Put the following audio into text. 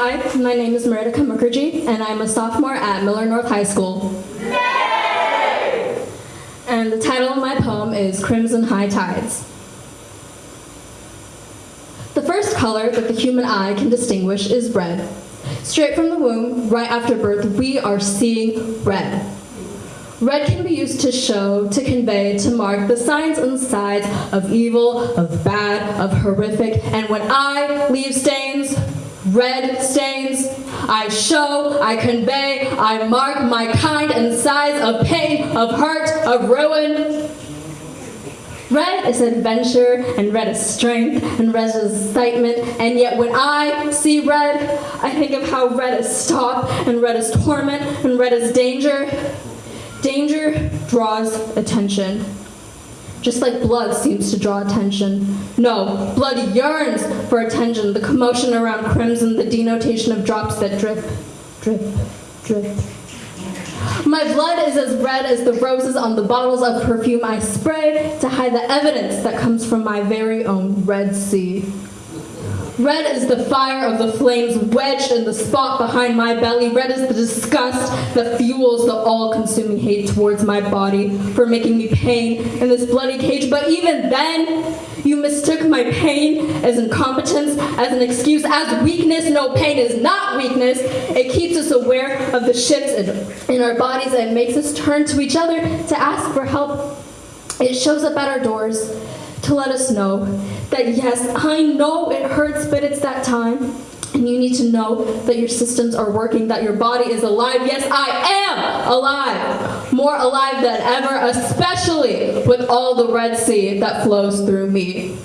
Hi, my name is Meredith Mukherjee, and I'm a sophomore at Miller North High School. And the title of my poem is Crimson High Tides. The first color that the human eye can distinguish is red. Straight from the womb, right after birth, we are seeing red. Red can be used to show, to convey, to mark the signs and sides of evil, of bad, of horrific. And when I leave stains, red stains, I show, I convey, I mark my kind and size of pain, of hurt, of ruin. Red is adventure, and red is strength, and red is excitement, and yet when I see red, I think of how red is stop, and red is torment, and red is danger. Danger draws attention. Just like blood seems to draw attention. No, blood yearns for attention, the commotion around crimson, the denotation of drops that drip, drip, drip. My blood is as red as the roses on the bottles of perfume I spray to hide the evidence that comes from my very own Red Sea. Red is the fire of the flames wedged in the spot behind my belly. Red is the disgust that fuels the all consuming hate towards my body for making me pain in this bloody cage. But even then, you mistook my pain as incompetence, as an excuse, as weakness. No, pain is not weakness. It keeps us aware of the shifts in, in our bodies and makes us turn to each other to ask for help. It shows up at our doors to let us know that yes, I know it hurts, but it's that time. And you need to know that your systems are working, that your body is alive. Yes, I am alive. More alive than ever, especially with all the Red Sea that flows through me.